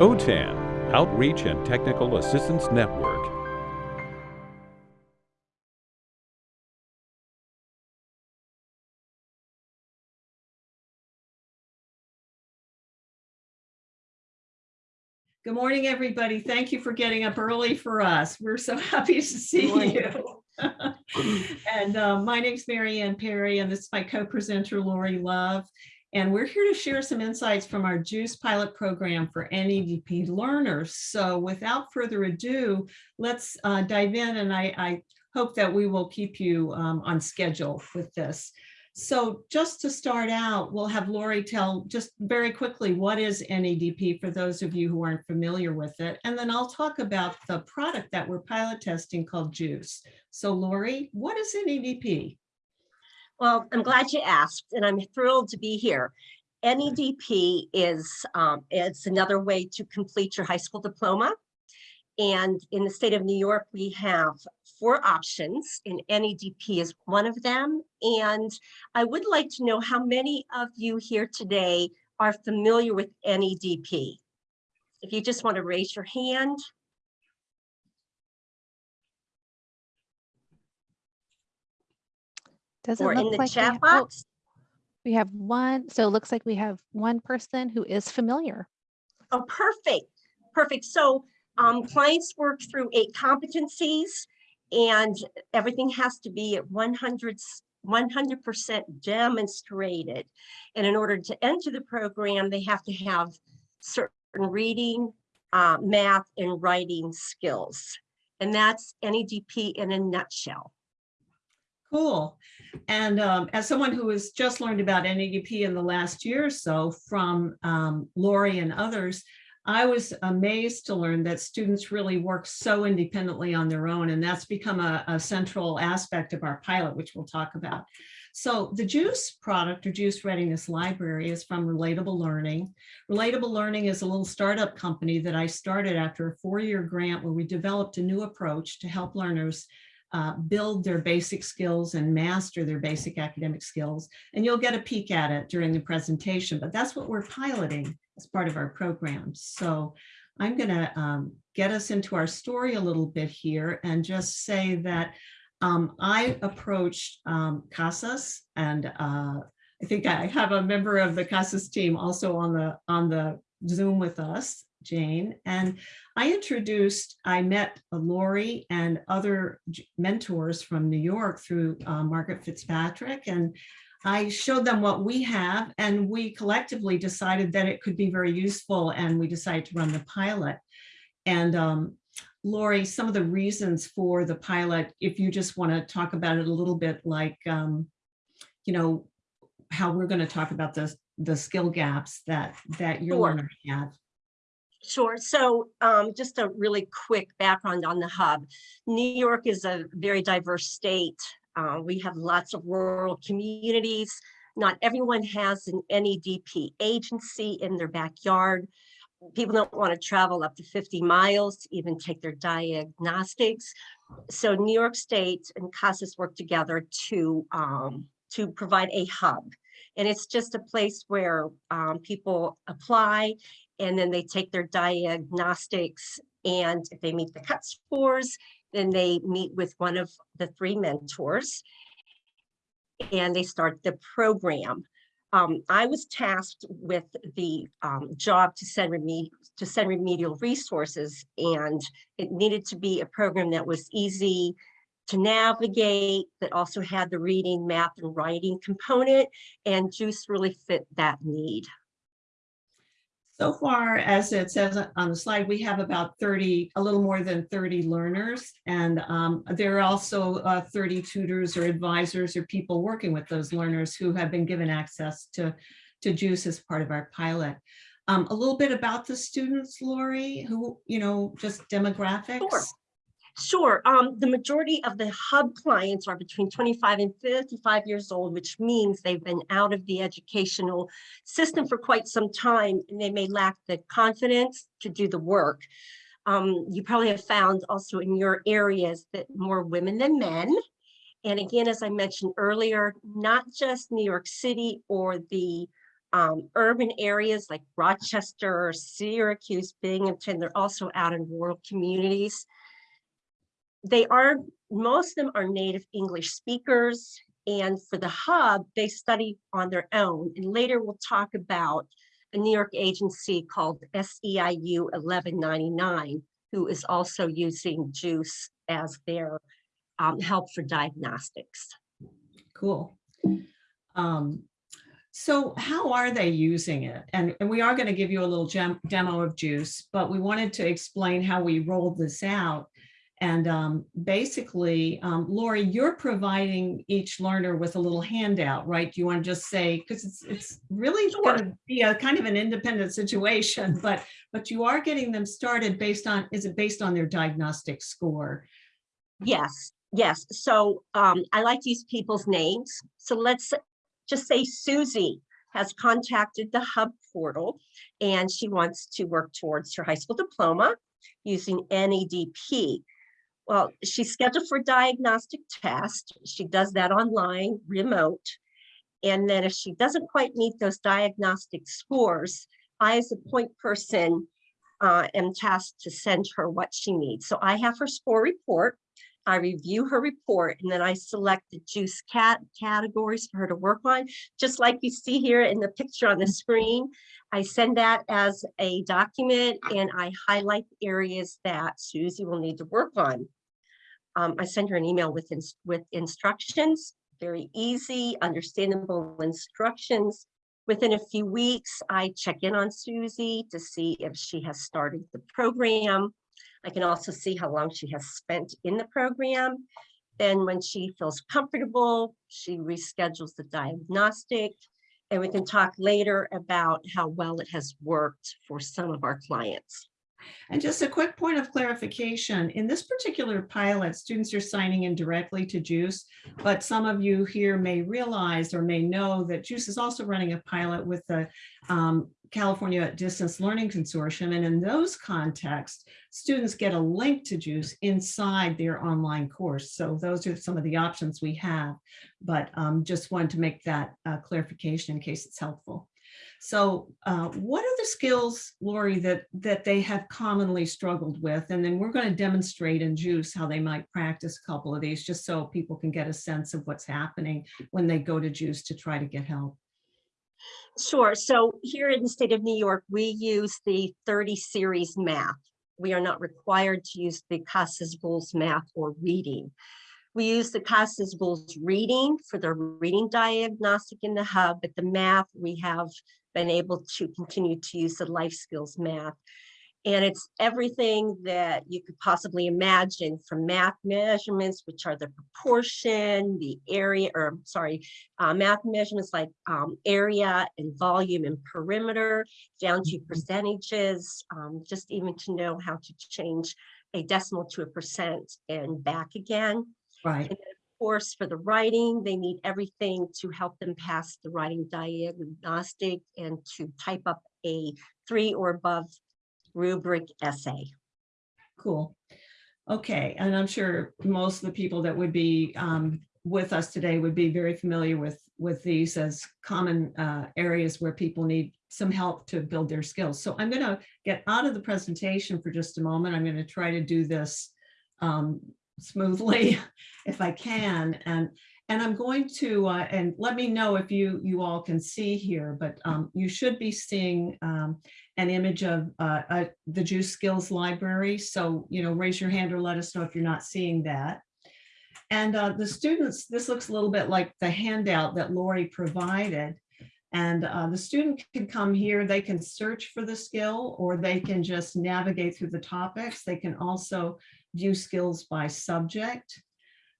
OTAN, Outreach and Technical Assistance Network. Good morning, everybody. Thank you for getting up early for us. We're so happy to see you. and uh, my name's Mary Ann Perry, and this is my co-presenter, Lori Love. And we're here to share some insights from our JUICE pilot program for NEDP learners. So without further ado, let's uh, dive in, and I, I, hope that we will keep you um, on schedule with this. So just to start out, we'll have Lori tell just very quickly what is NEDP for those of you who aren't familiar with it. And then I'll talk about the product that we're pilot testing called JUICE. So Lori, what is NEDP? Well, I'm glad you asked and I'm thrilled to be here. NEDP is um, it's another way to complete your high school diploma. And in the state of New York, we have four options and NEDP is one of them. And I would like to know how many of you here today are familiar with NEDP. If you just want to raise your hand. Doesn't or in the like we chat have, oh, box. we have one. So it looks like we have one person who is familiar. Oh, perfect. Perfect. So um, clients work through eight competencies and everything has to be at 100 100% demonstrated. And in order to enter the program, they have to have certain reading, uh, math, and writing skills. And that's NEDP in a nutshell. Cool. And um, as someone who has just learned about NEDP in the last year or so from um, Lori and others, I was amazed to learn that students really work so independently on their own, and that's become a, a central aspect of our pilot, which we'll talk about. So the JUICE product or JUICE Readiness Library is from Relatable Learning. Relatable Learning is a little startup company that I started after a four-year grant where we developed a new approach to help learners uh, build their basic skills and master their basic academic skills. And you'll get a peek at it during the presentation, but that's what we're piloting as part of our program. So I'm going to um, get us into our story a little bit here and just say that um, I approached um, CASAS and uh, I think I have a member of the CASAS team also on the on the Zoom with us, Jane. And I introduced, I met Lori and other mentors from New York through uh, Margaret Fitzpatrick. And I showed them what we have and we collectively decided that it could be very useful and we decided to run the pilot. And um, Lori, some of the reasons for the pilot, if you just want to talk about it a little bit like, um, you know, how we're going to talk about the, the skill gaps that, that your sure. learners have. Sure. So um, just a really quick background on the hub. New York is a very diverse state. Uh, we have lots of rural communities. Not everyone has an NEDP agency in their backyard. People don't want to travel up to 50 miles to even take their diagnostics. So New York State and CASAS work together to, um, to provide a hub. And it's just a place where um, people apply and then they take their diagnostics and if they meet the cut scores, then they meet with one of the three mentors and they start the program. Um, I was tasked with the um, job to send, to send remedial resources and it needed to be a program that was easy to navigate, that also had the reading, math, and writing component, and JUICE really fit that need. So far, as it says on the slide, we have about 30, a little more than 30 learners, and um, there are also uh, 30 tutors or advisors or people working with those learners who have been given access to, to JUICE as part of our pilot. Um, a little bit about the students, Lori, who, you know, just demographics. Sure. Sure. Um, the majority of the hub clients are between 25 and 55 years old, which means they've been out of the educational system for quite some time and they may lack the confidence to do the work. Um, you probably have found also in your areas that more women than men. And again, as I mentioned earlier, not just New York City or the um, urban areas like Rochester, or Syracuse, Binghamton. They're also out in rural communities. They are, most of them are native English speakers. And for the hub, they study on their own. And later we'll talk about a New York agency called SEIU 1199, who is also using JUICE as their um, help for diagnostics. Cool. Um, so how are they using it? And, and we are going to give you a little gem, demo of Juice, but we wanted to explain how we rolled this out. And um, basically, um, Lori, you're providing each learner with a little handout, right? Do you want to just say, because it's, it's really Sure. going to be a kind of an independent situation, but, but you are getting them started based on, is it based on their diagnostic score? Yes, yes. So um, I like to use people's names. So let's just say Susie has contacted the Hub portal and she wants to work towards her high school diploma using NEDP. Well, she's scheduled for diagnostic test. She does that online, remote. And then if she doesn't quite meet those diagnostic scores, I as a point person uh, am tasked to send her what she needs. So I have her score report. I review her report and then I select the juice cat categories for her to work on. Just like you see here in the picture on the screen, I send that as a document and I highlight the areas that Susie will need to work on. Um, I send her an email with, ins- with instructions, very easy, understandable instructions. Within a few weeks, I check in on Susie to see if she has started the program. I can also see how long she has spent in the program. Then when she feels comfortable, she reschedules the diagnostic. And we can talk later about how well it has worked for some of our clients. And just a quick point of clarification, in this particular pilot, students are signing in directly to JUICE, but some of you here may realize or may know that JUICE is also running a pilot with the um, California Distance Learning Consortium. And in those contexts, students get a link to JUICE inside their online course. So those are some of the options we have, but um, just wanted to make that uh, clarification in case it's helpful. So uh, what are the skills, Lori, that, that they have commonly struggled with? And then we're going to demonstrate in JUICE how they might practice a couple of these, just so people can get a sense of what's happening when they go to JUICE to try to get help. Sure. So here in the state of New York, we use the 30 series math. We are not required to use the CASAS GOALS math or reading. We use the CASAS GOALS reading for the reading diagnostic in the hub, but the math, we have been able to continue to use the life skills math. And it's everything that you could possibly imagine from math measurements, which are the proportion, the area, or sorry, uh, math measurements like um, area and volume and perimeter down to Mhm. percentages, um, just even to know how to change a decimal to a percent and back again. Right. Of course, for the writing, they need everything to help them pass the writing diagnostic and to type up a three or above rubric essay. Cool. Okay, and I'm sure most of the people that would be um, with us today would be very familiar with, with these as common uh, areas where people need some help to build their skills. So I'm going to get out of the presentation for just a moment. I'm going to try to do this um, smoothly if I can. And, and I'm going to, uh, and let me know if you, you all can see here, but um, you should be seeing um, an image of uh, the Juice Skills Library. So, you know, raise your hand or let us know if you're not seeing that. And uh, the students, this looks a little bit like the handout that Lori provided. And uh, the student can come here, they can search for the skill or they can just navigate through the topics. They can also view skills by subject.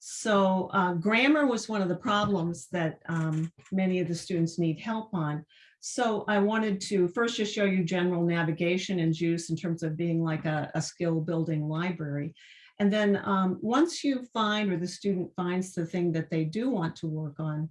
So uh, grammar was one of the problems that um, many of the students need help on. So I wanted to first just show you general navigation and JUICE in terms of being like a, a skill building library. And then um, once you find or the student finds the thing that they do want to work on,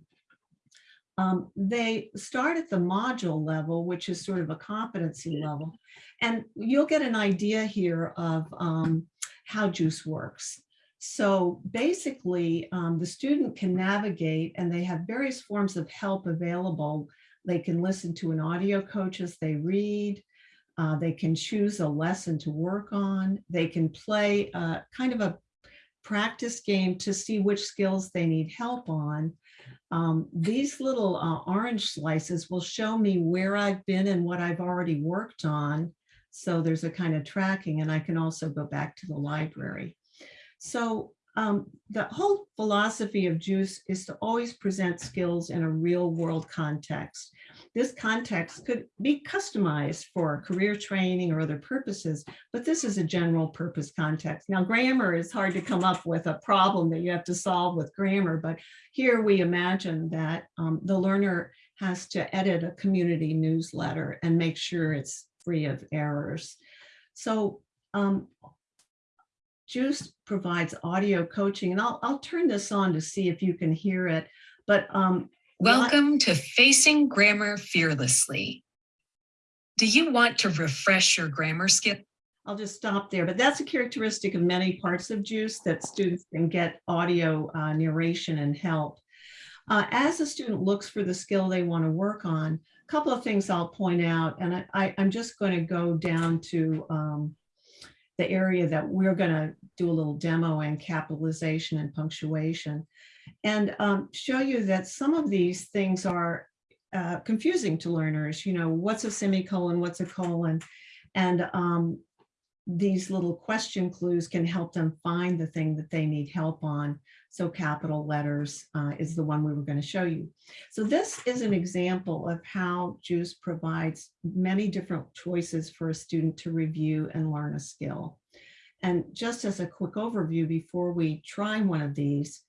um, they start at the module level, which is sort of a competency level. And you'll get an idea here of um, how JUICE works. So basically, um, the student can navigate and they have various forms of help available They can listen to an audio coach as they read. Uh, they can choose a lesson to work on. They can play kind of a practice game to see which skills they need help on. Um, these little uh, orange slices will show me where I've been and what I've already worked on. So there's a kind of tracking and I can also go back to the library. So um, the whole philosophy of JUICE is to always present skills in a real world context. This context could be customized for career training or other purposes, but this is a general purpose context. Now, grammar is hard to come up with a problem that you have to solve with grammar, but here we imagine that um, the learner has to edit a community newsletter and make sure it's free of errors. So um, Juice provides audio coaching, and I'll, I'll turn this on to see if you can hear it. But um, Welcome to Facing Grammar Fearlessly. Do you want to refresh your grammar skip? I'll just stop there, but that's a characteristic of many parts of JUICE that students can get audio uh, narration and help. Uh, as a student looks for the skill they want to work on, a couple of things I'll point out, and I, am just going to go down to um, the area that we're going to do a little demo and capitalization and punctuation, and um, show you that some of these things are uh, confusing to learners. You know, what's a semicolon, what's a colon, and um, these little question clues can help them find the thing that they need help on. So capital letters uh, is the one we were going to show you. So this is an example of how JUICE provides many different choices for a student to review and learn a skill. And just as a quick overview before we try one of these,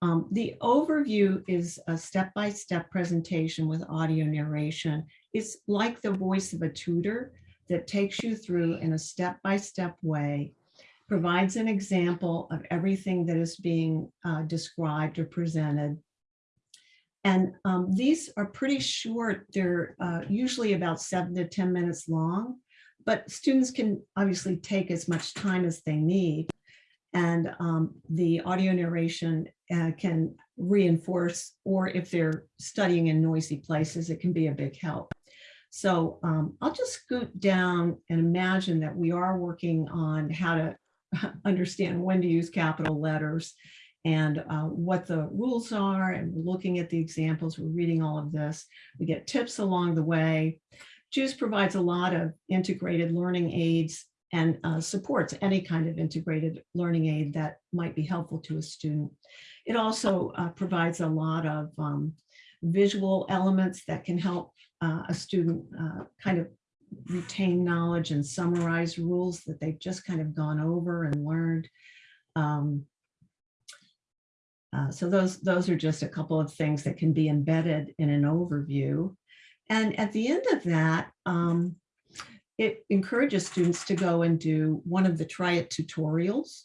um, the overview is a step-by-step -step presentation with audio narration. It's like the voice of a tutor that takes you through in a step-by-step -step way, provides an example of everything that is being uh, described or presented. And um, these are pretty short. They're uh, usually about seven to 10 minutes long, but students can obviously take as much time as they need. And um, the audio narration uh, can reinforce, or if they're studying in noisy places, it can be a big help. So um, I'll just scoot down and imagine that we are working on how to understand when to use capital letters and uh, what the rules are and we're looking at the examples, we're reading all of this. We get tips along the way. JUICE provides a lot of integrated learning aids and uh, supports any kind of integrated learning aid that might be helpful to a student. It also uh, provides a lot of um, visual elements that can help uh, a student uh, kind of retain knowledge and summarize rules that they've just kind of gone over and learned. Um, uh, so those, those are just a couple of things that can be embedded in an overview. And at the end of that, um, it encourages students to go and do one of the try it tutorials.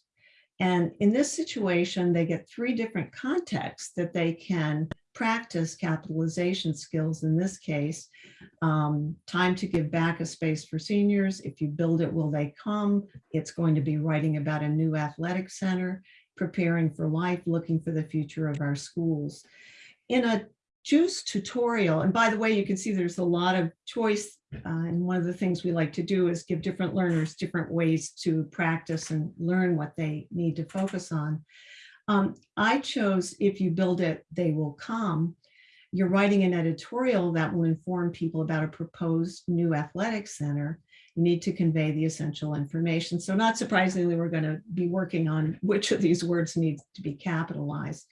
And in this situation, they get three different contexts that they can practice capitalization skills in this case. Um, time to give back a space for seniors. If you build it, will they come? It's going to be writing about a new athletic center, preparing for life, looking for the future of our schools. In a JUICE tutorial, and by the way, you can see there's a lot of choice. Uh, and one of the things we like to do is give different learners different ways to practice and learn what they need to focus on. Um, I chose if you build it, they will come. You're writing an editorial that will inform people about a proposed new athletic center. You need to convey the essential information. So not surprisingly, we're going to be working on which of these words needs to be capitalized.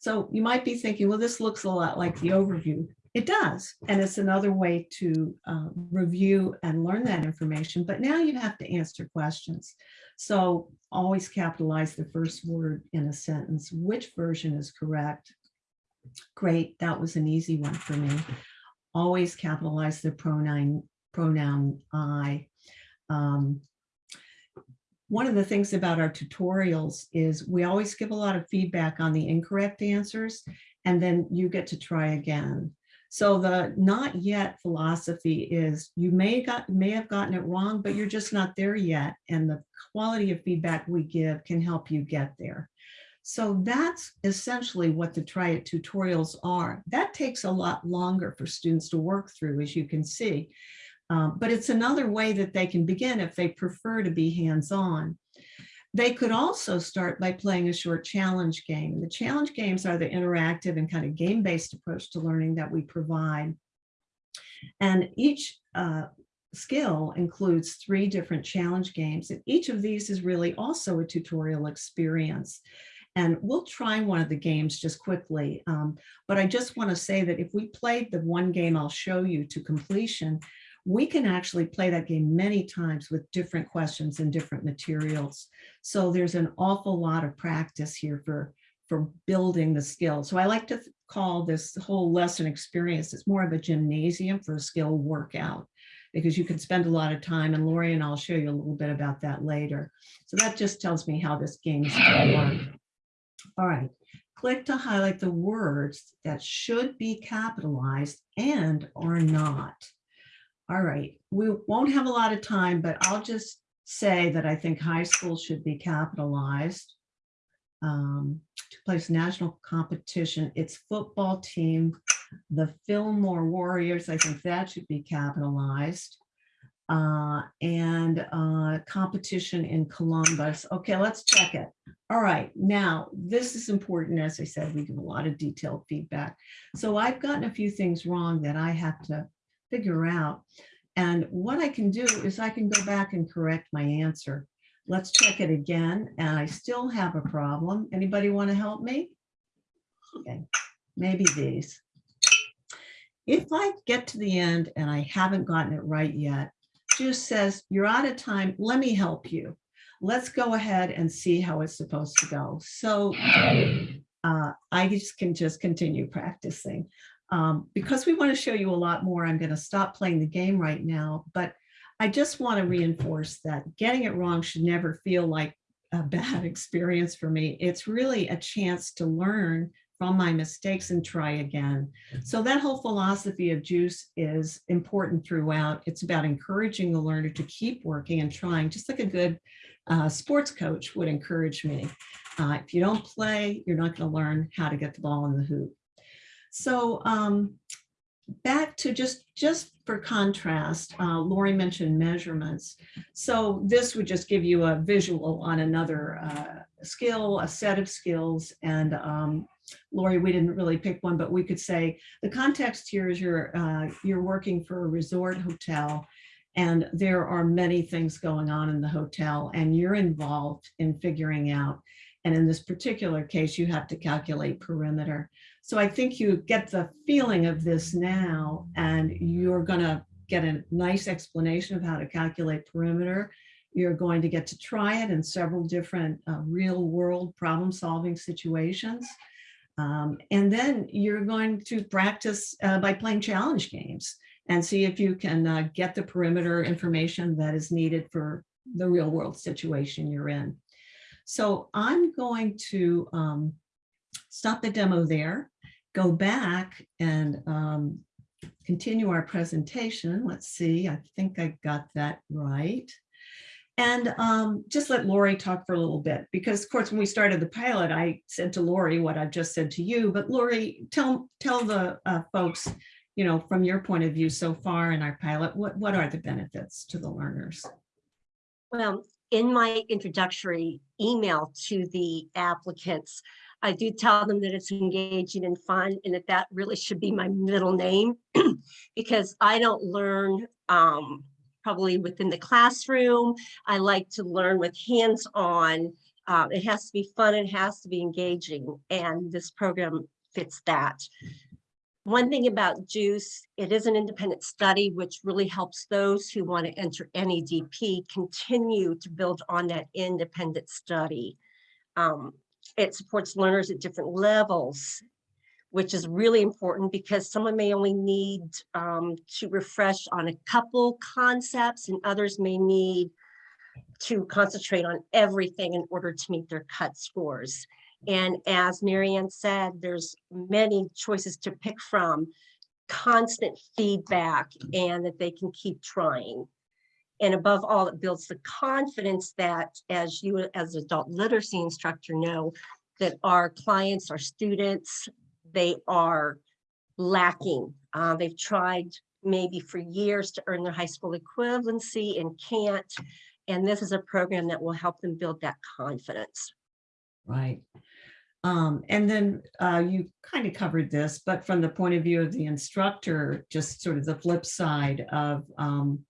So you might be thinking, well, this looks a lot like the overview. It does, and it's another way to uh, review and learn that information, but now you have to answer questions. So always capitalize the first word in a sentence. Which version is correct? Great, that was an easy one for me. Always capitalize the pronoun, pronoun I. Um, one of the things about our tutorials is we always give a lot of feedback on the incorrect answers, and then you get to try again. So the not yet philosophy is you may got may have gotten it wrong, but you're just not there yet. And the quality of feedback we give can help you get there. So that's essentially what the Try It tutorials are. That takes a lot longer for students to work through, as you can see. Um, but it's another way that they can begin if they prefer to be hands-on. They could also start by playing a short challenge game. The challenge games are the interactive and kind of game-based approach to learning that we provide. And each uh, skill includes three different challenge games. And each of these is really also a tutorial experience. And we'll try one of the games just quickly. Um, but I just want to say that if we played the one game I'll show you to completion, we can actually play that game many times with different questions and different materials. So there's an awful lot of practice here for, for building the skill. So I like to call this whole lesson experience, it's more of a gymnasium for a skill workout because you can spend a lot of time and Lori and I'll show you a little bit about that later. So that just tells me how this game is going to work. All right, click to highlight the words that should be capitalized and are not. All right, we won't have a lot of time, but I'll just say that I think high school should be capitalized. Um, to place national competition, its football team, the Fillmore Warriors, I think that should be capitalized. Uh, and uh, competition in Columbus. Okay, let's check it. All right, now this is important. As I said, we give a lot of detailed feedback. So I've gotten a few things wrong that I have to figure out. And what I can do is I can go back and correct my answer. Let's check it again. And I still have a problem. Anybody want to help me? Okay, maybe these. If I get to the end and I haven't gotten it right yet, just says, you're out of time, let me help you. Let's go ahead and see how it's supposed to go. So uh, I just can just continue practicing. Um, because we want to show you a lot more, I'm going to stop playing the game right now, but I just want to reinforce that getting it wrong should never feel like a bad experience for me. It's really a chance to learn from my mistakes and try again. So that whole philosophy of JUICE is important throughout. It's about encouraging the learner to keep working and trying, just like a good uh, sports coach would encourage me. Uh, if you don't play, you're not going to learn how to get the ball in the hoop. So um, back to just, just for contrast, uh, Lori mentioned measurements. So this would just give you a visual on another uh, skill, a set of skills. And um, Lori, we didn't really pick one, but we could say the context here is you're, uh, you're working for a resort hotel and there are many things going on in the hotel and you're involved in figuring out. And in this particular case, you have to calculate perimeter. So I think you get the feeling of this now, and you're going to get a nice explanation of how to calculate perimeter. You're going to get to try it in several different uh, real world problem solving situations. Um, and then you're going to practice uh, by playing challenge games and see if you can uh, get the perimeter information that is needed for the real world situation you're in. So I'm going to um, stop the demo there, go back and um, continue our presentation. Let's see, I think I got that right. And um, just let Lori talk for a little bit, because of course, when we started the pilot, I said to Lori what I've just said to you, but Lori, tell, tell the uh, folks, you know, from your point of view so far in our pilot, what, what are the benefits to the learners? Well, in my introductory email to the applicants, I do tell them that it's engaging and fun and that that really should be my middle name because I don't learn um, probably within the classroom. I like to learn with hands-on. Uh, it has to be fun, it has to be engaging, and this program fits that. One thing about JUICE, it is an independent study, which really helps those who want to enter NEDP continue to build on that independent study. Um, it supports learners at different levels, which is really important because someone may only need um, to refresh on a couple concepts and others may need to concentrate on everything in order to meet their cut scores. And as Marianne said, there's many choices to pick from, constant feedback, and that they can keep trying. And above all, it builds the confidence that as you as adult literacy instructor know, that our clients, our students, they are lacking. Uh, they've tried maybe for years to earn their high school equivalency and can't. And this is a program that will help them build that confidence. Right. Um, and then uh, you kind of covered this, but from the point of view of the instructor, just sort of the flip side of, um,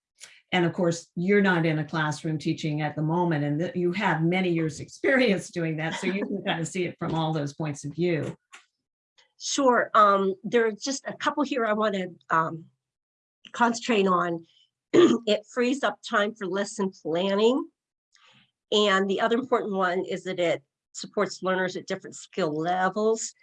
and of course, you're not in a classroom teaching at the moment, and you have many years' experience doing that, so you can kind of see it from all those points of view. Sure. Um, there are just a couple here I want to um, concentrate on. it frees up time for lesson planning. And the other important one is that it supports learners at different skill levels.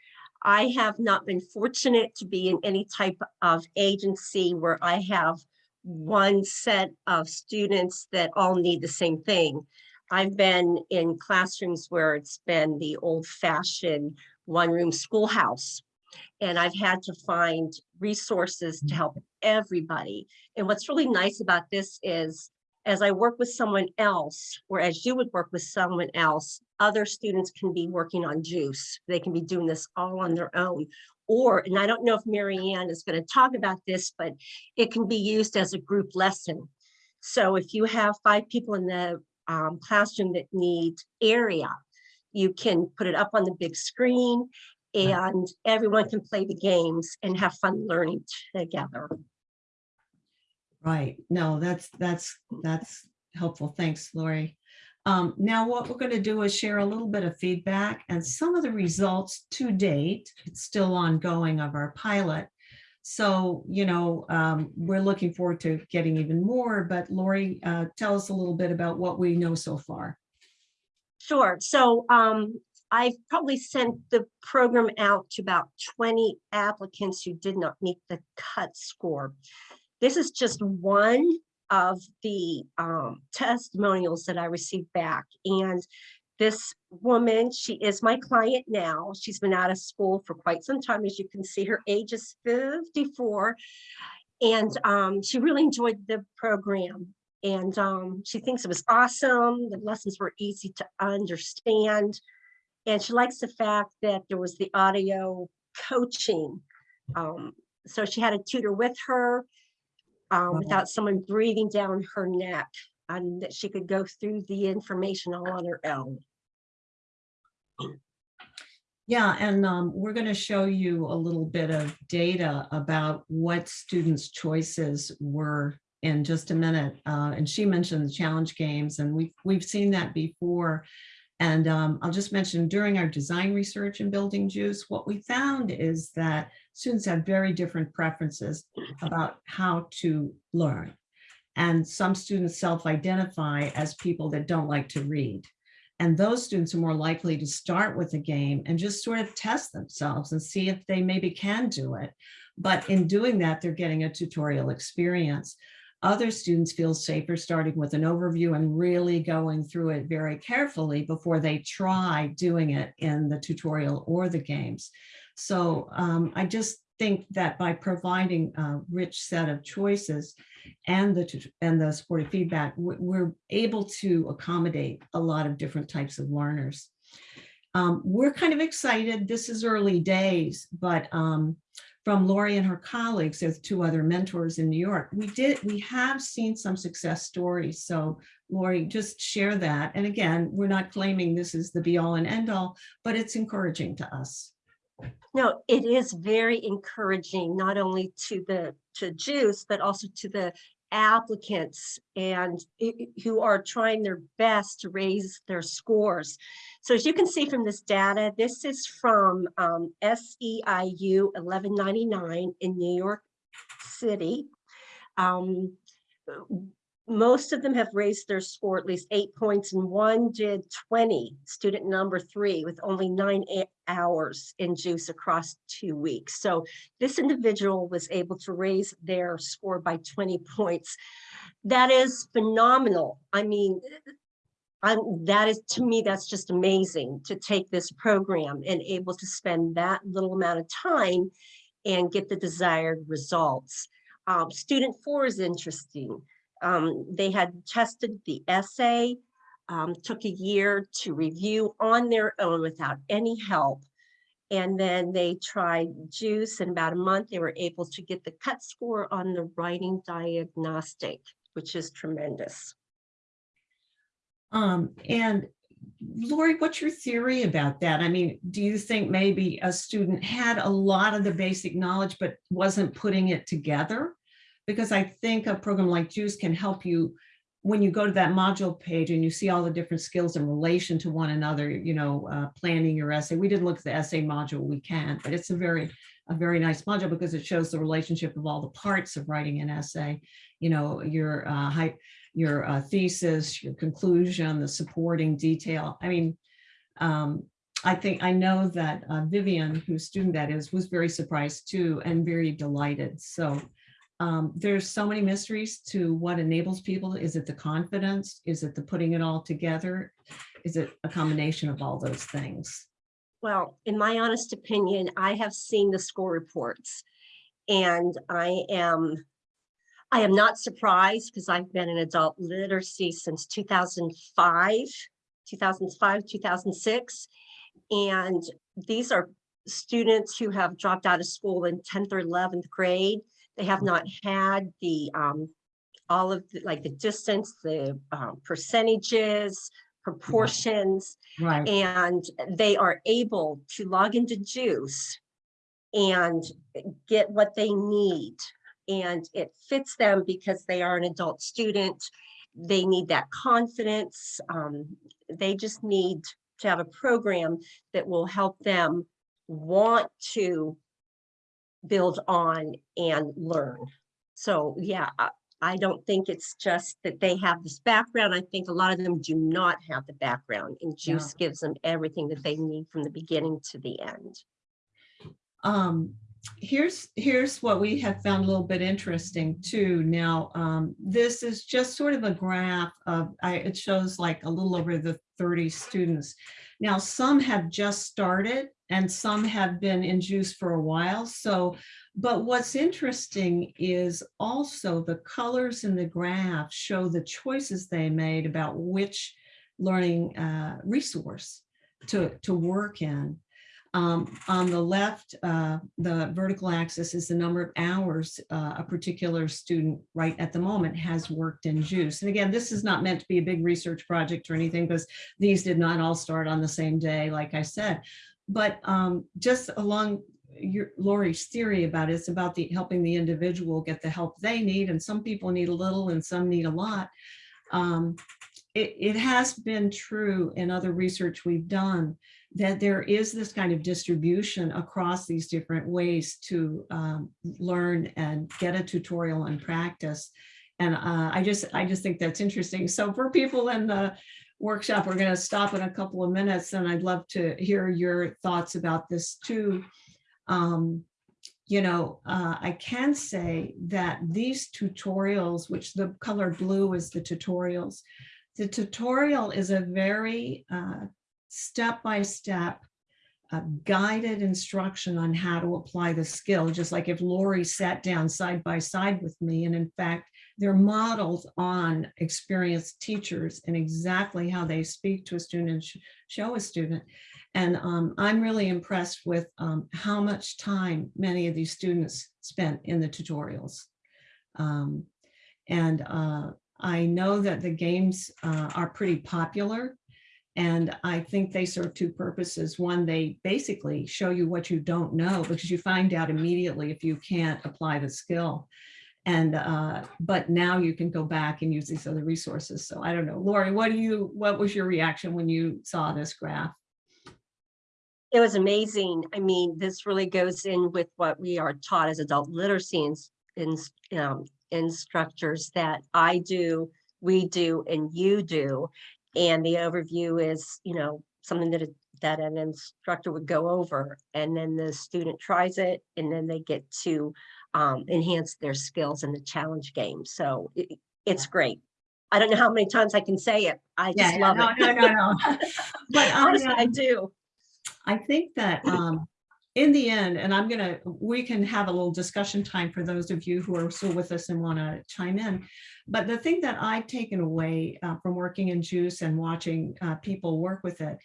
I have not been fortunate to be in any type of agency where I have one set of students that all need the same thing. I've been in classrooms where it's been the old fashioned one room schoolhouse. And I've had to find resources to mm. help everybody. And what's really nice about this is as I work with someone else, or as you would work with someone else, other students can be working on juice. They can be doing this all on their own. Or, and I don't know if Marianne is going to talk about this, but it can be used as a group lesson. So if you have five people in the um, classroom that need area, you can put it up on the big screen and everyone can play the games and have fun learning together. Right. No, that's, that's, that's helpful. Thanks, Lori. Um, now what we're going to do is share a little bit of feedback and some of the results to date. It's still ongoing of our pilot. So, you know, um, we're looking forward to getting even more, but Lori, uh, tell us a little bit about what we know so far. Sure. So um, I've probably sent the program out to about 20 applicants who did not meet the cut score. This is just one of the um, testimonials that I received back. And this woman, she is my client now. She's been out of school for quite some time. As you can see, her age is 54. And um, she really enjoyed the program. And um, she thinks it was awesome. The lessons were easy to understand. And she likes the fact that there was the audio coaching. Um, so she had a tutor with her um, Wow. without someone breathing down her neck and that she could go through the information all on her own. Yeah, and um, we're going to show you a little bit of data about what students' choices were in just a minute. Uh, and she mentioned the challenge games, and we've we've seen that before. And um, I'll just mention during our design research in building juice, what we found is that students have very different preferences about how to learn. And some students self-identify as people that don't like to read. And those students are more likely to start with a game and just sort of test themselves and see if they maybe can do it. But in doing that, they're getting a tutorial experience. Other students feel safer starting with an overview and really going through it very carefully before they try doing it in the tutorial or the games. So um, I just think that by providing a rich set of choices and the and the supportive feedback, we're able to accommodate a lot of different types of learners. Um, we're kind of excited. This is early days, but um, from Lori and her colleagues, there's two other mentors in New York. We did, we have seen some success stories. So Lori, just share that. And again, we're not claiming this is the be all and end all, but it's encouraging to us. No, it is very encouraging, not only to the to JUICE, but also to the applicants and who are trying their best to raise their scores. So as you can see from this data, this is from um, SEIU 1199 in New York City. Um, most of them have raised their score at least eight points and one did 20, student number three with only nine hours in juice across two weeks. So this individual was able to raise their score by 20 points. That is phenomenal. I mean, I'm, that is, to me, that's just amazing to take this program and able to spend that little amount of time and get the desired results. Um, student four is interesting. Um, they had tested the essay, um, took a year to review on their own without any help. And then they tried juice in about a month, they were able to get the cut score on the writing diagnostic, which is tremendous. Um, and Lori, what's your theory about that? I mean, do you think maybe a student had a lot of the basic knowledge, but wasn't putting it together? Because I think a program like JUICE can help you when you go to that module page and you see all the different skills in relation to one another, you know, uh, planning your essay. We didn't look at the essay module, we can, but it's a very, a very nice module because it shows the relationship of all the parts of writing an essay. You know, your uh, high, your uh, thesis, your conclusion, the supporting detail. I mean, um, I think, I know that uh, Vivian, whose student that is, was very surprised too and very delighted. So um, there's so many mysteries to what enables people. Is it the confidence? Is it the putting it all together? Is it a combination of all those things? Well, in my honest opinion, I have seen the score reports and I am, I am not surprised because I've been in adult literacy since 2005, 2005, 2006. And these are students who have dropped out of school in 10th or 11th grade. They have not had the, um, all of the, like the distance, the um, percentages, proportions, Right. and they are able to log into Juice and get what they need. And it fits them because they are an adult student. They need that confidence. Um, they just need to have a program that will help them want to build on and learn. So yeah, I, don't think it's just that they have this background. I think a lot of them do not have the background and Yeah. juice gives them everything that they need from the beginning to the end. Um, here's, here's what we have found a little bit interesting too. Now, um, this is just sort of a graph of, I, it shows like a little over the 30 students. Now, some have just started and some have been in juice for a while. So, but what's interesting is also the colors in the graph show the choices they made about which learning uh, resource to, to work in. Um, on the left, uh, the vertical axis is the number of hours uh, a particular student right at the moment has worked in JUICE. And again, this is not meant to be a big research project or anything because these did not all start on the same day, like I said. But um, just along your Lori's theory about it, it's about the helping the individual get the help they need. And some people need a little and some need a lot. Um, it, it has been true in other research we've done that there is this kind of distribution across these different ways to um, learn and get a tutorial and practice. And uh, I just I just think that's interesting. So for people in the workshop, we're going to stop in a couple of minutes and I'd love to hear your thoughts about this too. Um, you know, uh, I can say that these tutorials, which the color blue is the tutorials, the tutorial is a very uh, step-by-step uh, guided instruction on how to apply the skill, just like if Lori sat down side by side with me. And in fact, they're modeled on experienced teachers and exactly how they speak to a student and sh show a student. And um, I'm really impressed with um, how much time many of these students spent in the tutorials. Um, and uh, I know that the games uh, are pretty popular. And I think they serve two purposes. One, they basically show you what you don't know because you find out immediately if you can't apply the skill. And uh, but now you can go back and use these other resources. So I don't know, Lori, what do you what was your reaction when you saw this graph? It was amazing. I mean, this really goes in with what we are taught as adult literacy ins- ins- um, instructors that I do, we do, and you do. And the overview is, you know, something that, a- that an instructor would go over and then the student tries it and then they get to um, enhance their skills in the challenge game. So it, it's great. I don't know how many times I can say it. I just love no, it. no, no, no. But um, I do. I think that um, in the end, and I'm gonna, we can have a little discussion time for those of you who are still with us and want to chime in. But the thing that I've taken away uh, from working in JUICE and watching uh, people work with it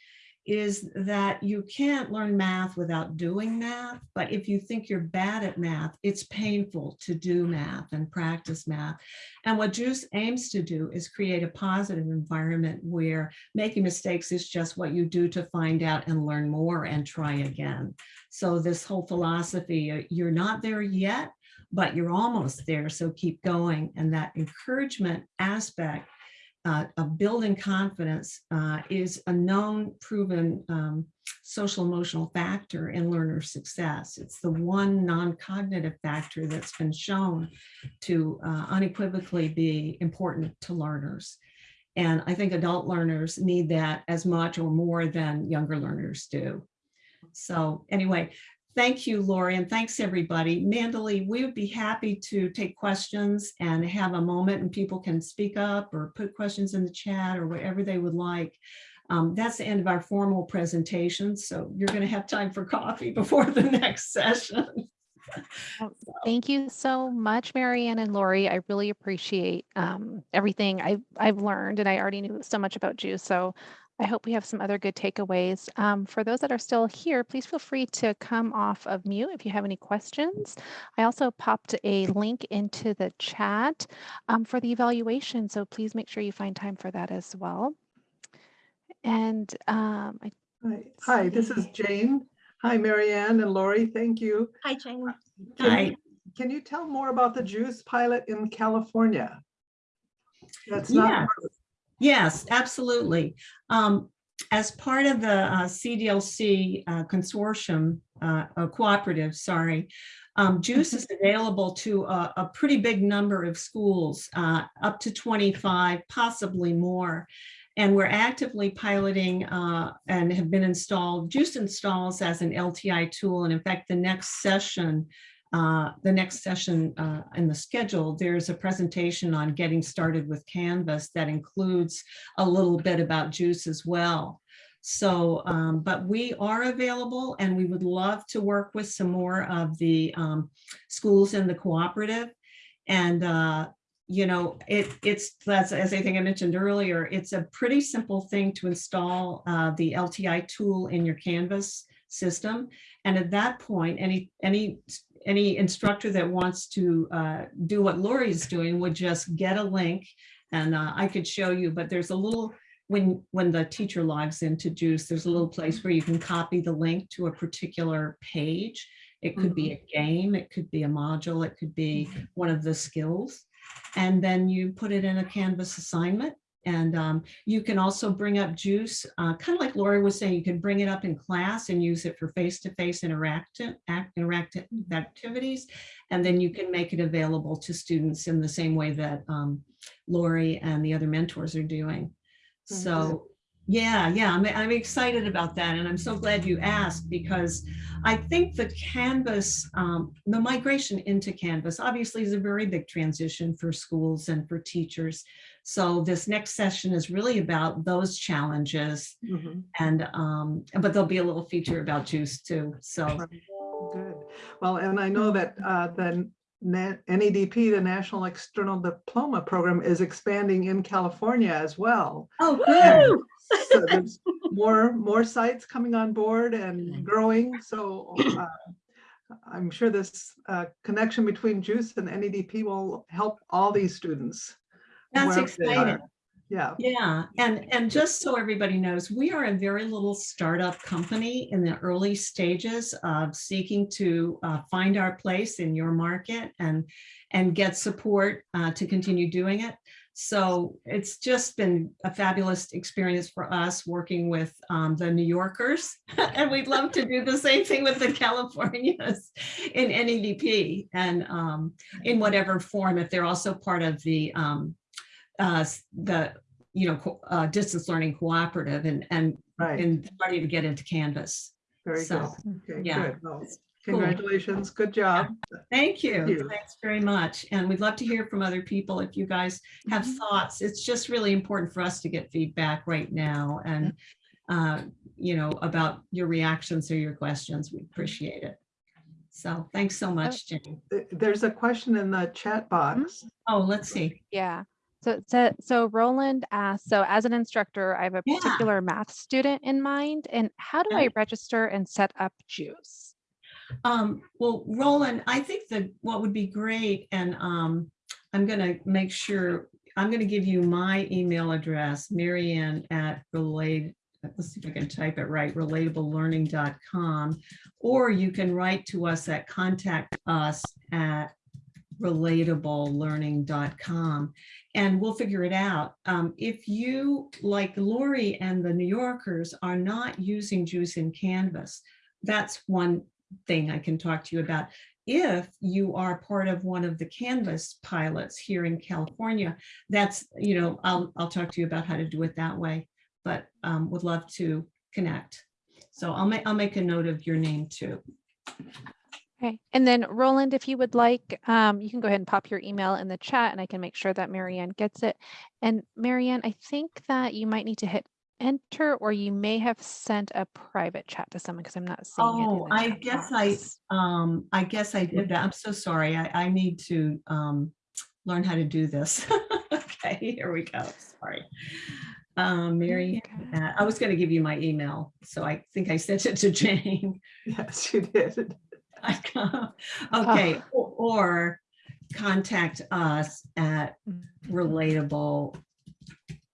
is that you can't learn math without doing math. But if you think you're bad at math, it's painful to do math and practice math. And what JUICE aims to do is create a positive environment where making mistakes is just what you do to find out and learn more and try again. So this whole philosophy, uh, you're not there yet, but you're almost there. So keep going. And that encouragement aspect uh, of building confidence uh, is a known proven um, social emotional factor in learner success. It's the one non-cognitive factor that's been shown to uh, unequivocally be important to learners. And I think adult learners need that as much or more than younger learners do. So anyway, thank you, Lori, and thanks everybody. Mandely, we would be happy to take questions and have a moment and people can speak up or put questions in the chat or whatever they would like. Um, that's the end of our formal presentation. So you're going to have time for coffee before the next session. Thank you so much, Marianne and Lori. I really appreciate um, everything I've, I've learned and I already knew so much about you. So I hope we have some other good takeaways. Um, for those that are still here, please feel free to come off of mute if you have any questions. I also popped a link into the chat um, for the evaluation, so please make sure you find time for that as well. And um, I, Hi, Hi, this is Jane. Hi, Marianne and Lori, thank you. Hi, Jane. Can Hi. you- Can you tell more about the Juice pilot in California? That's not, Yeah. Yes, absolutely. Um, as part of the uh, CDLC uh, consortium, uh, cooperative, sorry, um, JUICE is available to a, a pretty big number of schools, uh, up to 25, possibly more. And we're actively piloting uh, and have been installed, JUICE installs as an LTI tool. And in fact, the next session uh, the next session uh, in the schedule, there's a presentation on getting started with Canvas that includes a little bit about JUICE as well. So, um, but we are available and we would love to work with some more of the um, schools in the cooperative. And, uh, you know, it, it's, that's, as I think I mentioned earlier, it's a pretty simple thing to install uh, the LTI tool in your Canvas system. And at that point, any, any any instructor that wants to uh, do what Lori is doing would just get a link and uh, I could show you, but there's a little, when, when the teacher logs into JUICE, there's a little place where you can copy the link to a particular page. It could be a game, it could be a module, it could be one of the skills. And then you put it in a Canvas assignment and um, you can also bring up JUICE, uh, kind of like Lori was saying, you can bring it up in class and use it for face-to-face interactive, act, interactive activities. And then you can make it available to students in the same way that um, Lori and the other mentors are doing. So yeah, yeah, I'm, I'm excited about that. And I'm so glad you asked because I think the Canvas, um, the migration into Canvas obviously is a very big transition for schools and for teachers. So this next session is really about those challenges Mhm, and, um, but there'll be a little feature about juice too. So, good. Well, and I know that uh, the NEDP, the National External Diploma Program is expanding in California as well. oh, good. So there's more, more sites coming on board and growing, so uh, I'm sure this uh, connection between JUICE and NEDP will help all these students. That's wherever they are. exciting. Yeah, Yeah, and, and just so everybody knows, we are a very little startup company in the early stages of seeking to uh, find our place in your market and, and get support uh, to continue doing it. So it's just been a fabulous experience for us working with um, the New Yorkers. and we'd love to do the same thing with the Californias in NEDP and um, in whatever form, if they're also part of the um, uh, the, you know, uh, distance learning cooperative and, and, right, and starting to get into Canvas. very good. so, Okay, yeah, good. Well, it's cool. Congratulations, good job. Thank you. you. Thanks very much. And we'd love to hear from other people if you guys have Mm-hmm. thoughts. It's just really important for us to get feedback right now. And uh, you know, about your reactions or your questions. We appreciate it. So thanks so much, Jane. There's a question in the chat box. Oh, let's see. Yeah. So, so, so Roland asked, so as an instructor, I have a Yeah. particular math student in mind, and how do. I register and set up JUICE? Um, well, Roland, I think that what would be great, and um, I'm gonna make sure, I'm gonna give you my email address, Marianne at relate, let's see if I can type it right, relatableLearning.com. Or you can write to us at contact us at relatableLearning.com and we'll figure it out. Um, if you, like Lori and the New Yorkers, are not using Juice in Canvas, that's one thing I can talk to you about. If you are part of one of the Canvas pilots here in California, that's, you know, I'll, I'll talk to you about how to do it that way, but um, would love to connect. So I'll make, I'll make a note of your name too. Okay, and then Roland, if you would like, um, you can go ahead and pop your email in the chat and I can make sure that Marianne gets it. And Marianne, I think that you might need to hit enter or you may have sent a private chat to someone because I'm not seeing it. Oh, I chat guess I, um, I guess I did that. I'm so sorry. I, I need to um, learn how to do this. Okay, here we go. Sorry. Um, Mary, uh, I was gonna give you my email, so I think I sent it to Jane. Yes, you did. Okay, or- or contact us at Mm.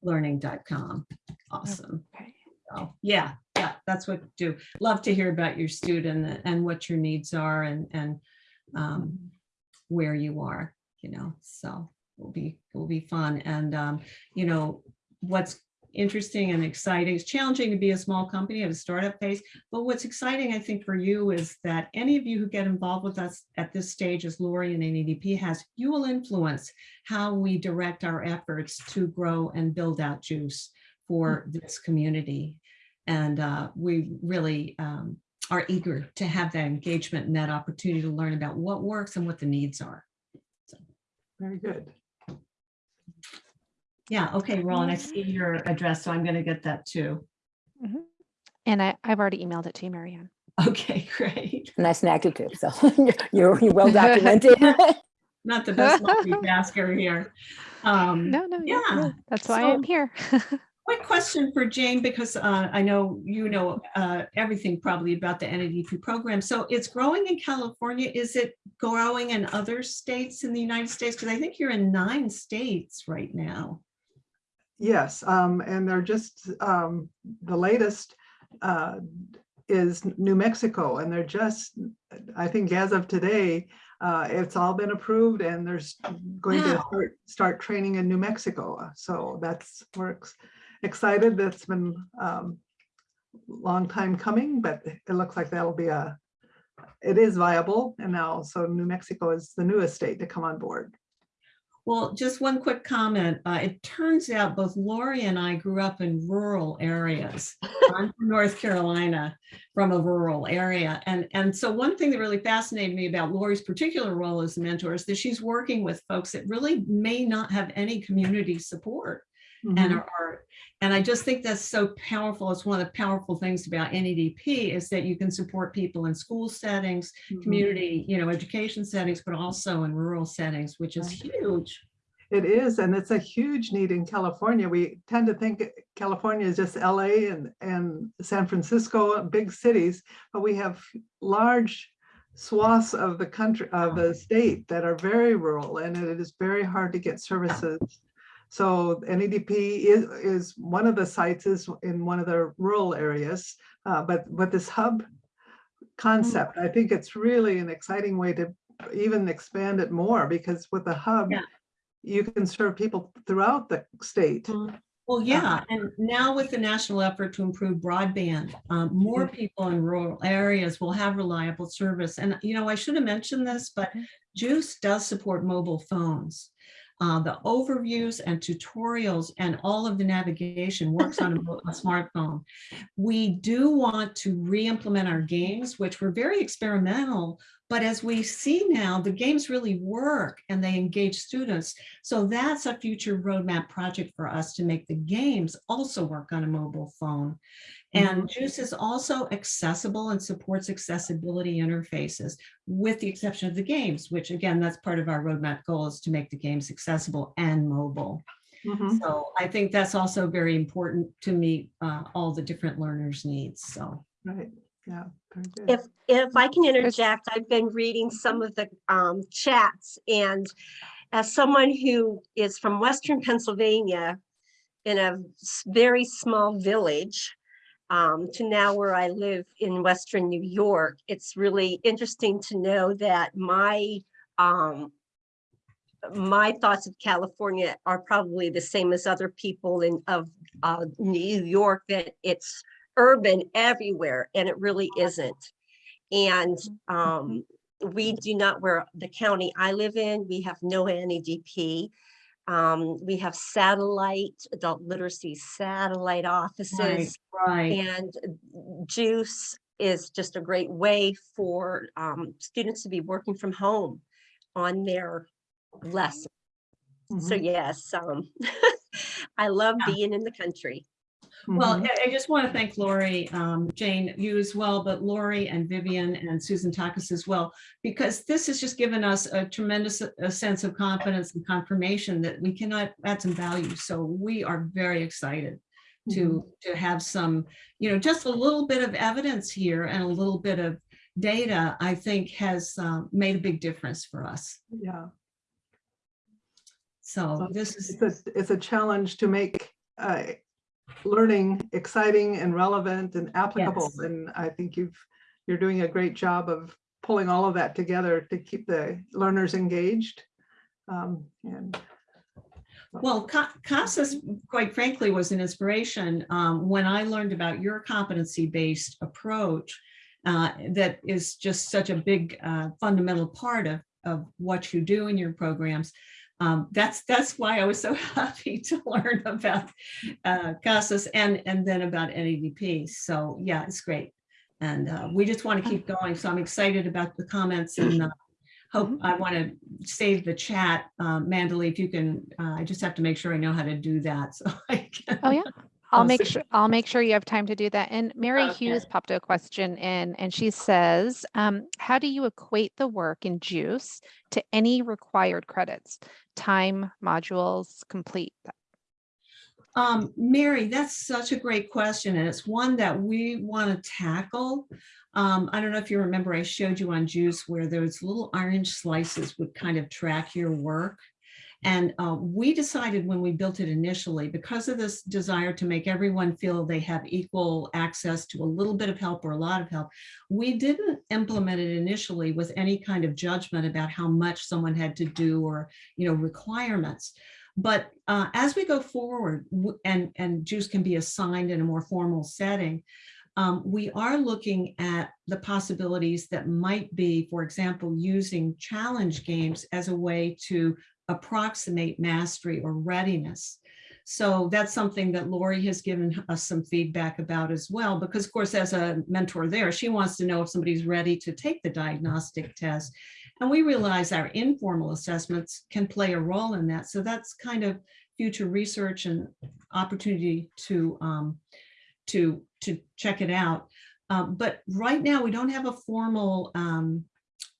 relatableLearning.com. Awesome. Okay. So, yeah, yeah, that's what do. Love to hear about your student and what your needs are and, and um, where you are, you know, so it'll be, it'll be fun. And, um, you know, what's interesting and exciting, it's challenging to be a small company at a startup phase, but what's exciting, I think, for you is that any of you who get involved with us at this stage, as Lori and NEDP has, you will influence how we direct our efforts to grow and build out juice for this community. And uh, we really um, are eager to have that engagement and that opportunity to learn about what works and what the needs are. Very good. Yeah, okay, Roland, I see your address, so I'm going to get that too. And I, I've already emailed it to you, Marianne. Okay, great. Nice and active too. So you're, you're well documented. Not the best multitasker here. Um, No, no, you're yeah, good. That's why so- I'm here. Quick question for Jane, because uh, I know you know uh, everything probably about the NEDP program. So it's growing in California. Is it growing in other states in the United States? Because I think you're in nine states right now. Yes, um, and they're just, um, the latest, uh, is New Mexico, and they're just, I think as of today, uh, it's all been approved and there's going to start, start training in New Mexico. So that's, we're excited. That's been, um, long time coming, but it looks like that'll be a, it is viable. And now, so New Mexico is the newest state to come on board. Well, just one quick comment. Uh, it turns out both Lori and I grew up in rural areas. I'm from North Carolina, from a rural area. And, and so one thing that really fascinated me about Lori's particular role as a mentor is that she's working with folks that really may not have any community support and Mhm. are, are- and I just think that's so powerful. It's one of the powerful things about NEDP is that you can support people in school settings, Mhm. community, you know, education settings, but also in rural settings, which is huge. It is, and it's a huge need in California. We tend to think California is just LA and, and San Francisco, big cities, but we have large swaths of the country, of the state that are very rural and it is very hard to get services. So NEDP is, is one of the sites is in one of the rural areas, uh, but, but this hub concept, I think it's really an exciting way to even expand it more because with the hub, Yeah. you can serve people throughout the state. Well, yeah, and now with the national effort to improve broadband, um, more people in rural areas will have reliable service. And, you know, I should have mentioned this, but Juice does support mobile phones. Uh, the overviews and tutorials and all of the navigation works on a a smartphone. We do want to re-implement our games, which were very experimental But as we see now, the games really work and they engage students. So that's a future roadmap project for us to make the games also work on a mobile phone. And Juice is also accessible and supports accessibility interfaces with the exception of the games, which again, that's part of our roadmap goal is to make the games accessible and mobile. Mhm. So I think that's also very important to meet uh, all the different learners' needs. So. Right, yeah. If, if I can interject, I've been reading some of the um, chats and as someone who is from Western Pennsylvania in a very small village um, to now where I live in Western New York, it's really interesting to know that my um, my thoughts of California are probably the same as other people in of uh, New York, that it's urban everywhere, and it really isn't. And um, we do not, where the county I live in, we have no NEDP. Um, we have satellite, adult literacy satellite offices. Right. And Juice is just a great way for um, students to be working from home on their lesson. So Mhm, yes, um, I love Yeah. being in the country. Well, mhm. I just want to thank Lori, um, Jane, you as well, but Lori and Vivian and Susan Takis as well, because this has just given us a tremendous a sense of confidence and confirmation that we cannot add some value. So we are very excited to, to have some, you know, just a little bit of evidence here and a little bit of data, I think has uh, made a big difference for us. Yeah, So Well, this is, it's a, it's a challenge to make uh, learning exciting and relevant and applicable. Yes. And I think you've, you're doing a great job of pulling all of that together to keep the learners engaged. Um, And Well, Ca- CASAS, quite frankly, was an inspiration um, when I learned about your competency-based approach uh, that is just such a big uh, fundamental part of, of what you do in your programs. Um, That's, that's why I was so happy to learn about uh, CASAS and, and then about NEDP. So yeah, it's great. And uh, we just want to keep going. So I'm excited about the comments and uh, hope, I want to save the chat. Um, Mandalee, if you can, uh, I just have to make sure I know how to do that. So I can. Oh, yeah. I'll make sure, I'll make sure you have time to do that. And Mary Okay. Hughes popped a question in and she says, um, how do you equate the work in JUICE to any required credits? Time, modules, complete? Um, Mary, that's such a great question, and it's one that we want to tackle. Um, I don't know if you remember, I showed you on Juice where those little orange slices would kind of track your work. And uh, we decided when we built it initially, because of this desire to make everyone feel they have equal access to a little bit of help or a lot of help, we didn't implement it initially with any kind of judgment about how much someone had to do or, you know, requirements. But uh, as we go forward and, and Juice can be assigned in a more formal setting, um, we are looking at the possibilities that might be, for example, using challenge games as a way to approximate mastery or readiness. So that's something that Lori has given us some feedback about as well, because of course, as a mentor there, she wants to know if somebody's ready to take the diagnostic test. And we realize our informal assessments can play a role in that. So that's kind of future research and opportunity to, um, to, to check it out. Um, but right now, we don't have a formal um,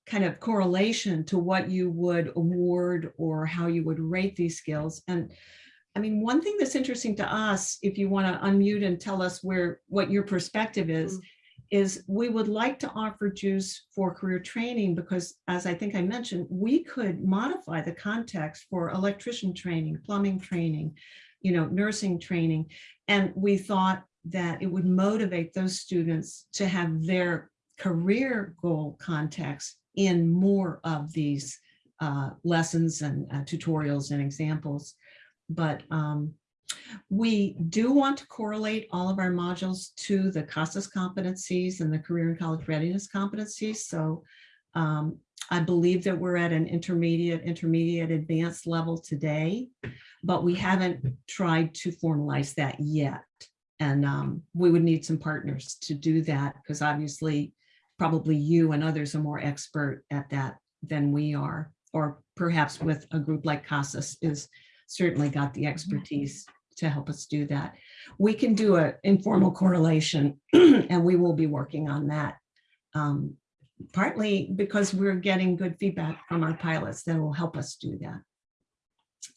kind of correlation to what you would award or how you would rate these skills. And I mean, one thing that's interesting to us, if you want to unmute and tell us where, what your perspective is, mm-hmm. is we would like to offer JUICE for career training because as I think I mentioned, we could modify the context for electrician training, plumbing training, you know, nursing training. And we thought that it would motivate those students to have their career goal context in more of these uh, lessons and uh, tutorials and examples. But um, we do want to correlate all of our modules to the CASAS competencies and the career and college readiness competencies. So um, I believe that we're at an intermediate, intermediate advanced level today, but we haven't tried to formalize that yet. And um, we would need some partners to do that because obviously probably you and others are more expert at that than we are, or perhaps with a group like CASAS is certainly got the expertise to help us do that. We can do an informal correlation and we will be working on that. um, Partly because we're getting good feedback from our pilots that will help us do that.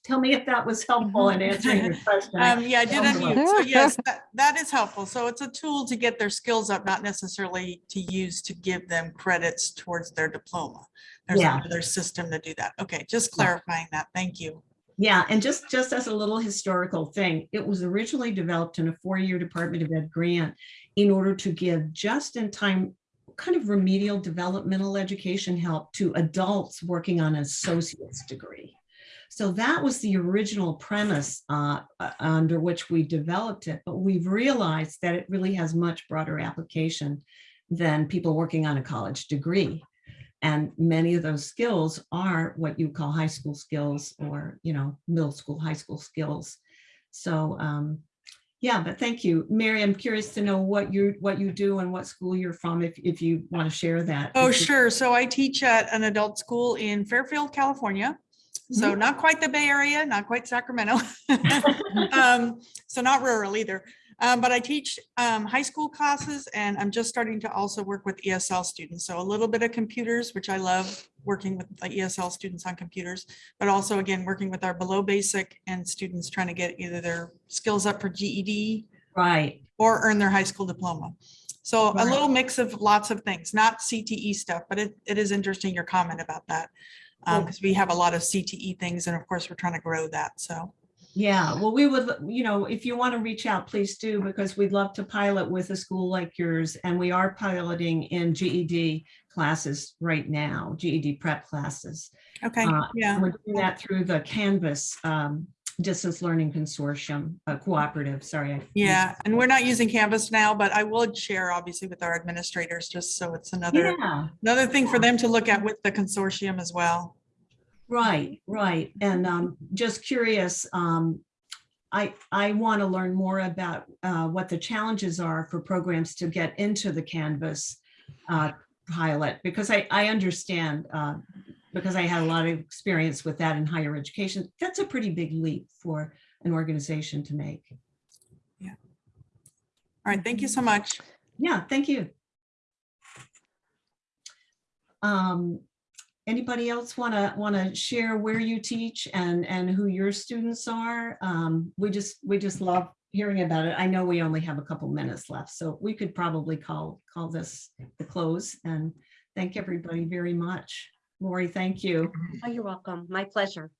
Tell me if that was helpful in answering your question. Um, yeah, I did unmute. So yes, that, that is helpful. So it's a tool to get their skills up, not necessarily to use to give them credits towards their diploma. There's Yeah. another system to do that. Okay, just clarifying that. Thank you. Yeah, and just, just as a little historical thing, it was originally developed in a four-year Department of Ed grant in order to give just-in-time kind of remedial developmental education help to adults working on an associate's degree. So that was the original premise uh, under which we developed it, but we've realized that it really has much broader application than people working on a college degree. And many of those skills are what you call high school skills or, you know, middle school, high school skills. So, um, yeah, but thank you. Mary, I'm curious to know what you, what you do and what school you're from, if, if you want to share that. Oh, sure. So I teach at an adult school in Fairfield, California. So not quite the Bay Area, not quite Sacramento. Um, So not rural either. Um, But I teach um, high school classes and I'm just starting to also work with ESL students. So a little bit of computers, which I love working with the ESL students on computers, but also again, working with our below basic and students trying to get either their skills up for GED Right, or earn their high school diploma. So a little mix of lots of things, not CTE stuff, but it, it is interesting your comment about that. Um, because we have a lot of CTE things and of course we're trying to grow that. So, yeah, well, we would, you know, if you want to reach out, please do, because we'd love to pilot with a school like yours. And we are piloting in GED classes right now, GED prep classes. okay, Uh, yeah. We're doing that through the Canvas um, Distance Learning Consortium, uh, cooperative, sorry. I- Yeah, and we're not using Canvas now, but I would share obviously with our administrators, just so it's another, Yeah, another thing for them to look at with the consortium as well. right, right. And um, just curious, um, I, I want to learn more about uh, what the challenges are for programs to get into the Canvas uh, pilot, because I, I understand, uh, because I had a lot of experience with that in higher education. That's a pretty big leap for an organization to make. Yeah. All right, thank you so much. Yeah, thank you. Um, anybody else want to, want to share where you teach and, and who your students are? Um, we just, we just love hearing about it. I know we only have a couple minutes left, so we could probably call, call this the close and thank everybody very much. Lori, thank you. Oh, you're welcome. My pleasure.